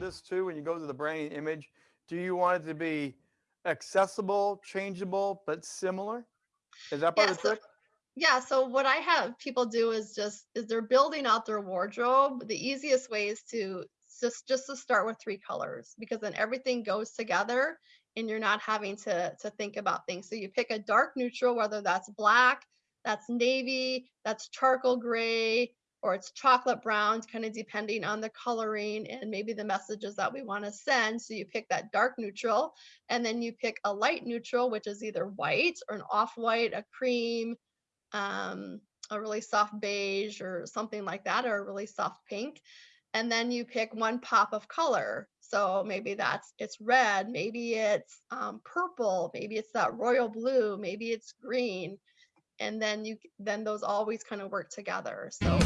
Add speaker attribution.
Speaker 1: this too when you go to the branding image? Do you want it to be accessible, changeable, but similar? Is that part
Speaker 2: Yeah,
Speaker 1: of the
Speaker 2: so
Speaker 1: trick?
Speaker 2: yeah, so what I have people do is just is they're building out their wardrobe. The easiest way is to just just to start with three colors because then everything goes together and you're not having to to think about things. So you pick a dark neutral, whether that's black, that's navy, that's charcoal gray, or it's chocolate brown, kind of depending on the coloring and maybe the messages that we want to send. So you pick that dark neutral, and then you pick a light neutral, which is either white or an off-white, a cream, um, a really soft beige or something like that, or a really soft pink. And then you pick one pop of color. So maybe that's it's red, maybe it's um, purple, maybe it's that royal blue, maybe it's green, and then you then those always kind of work together. So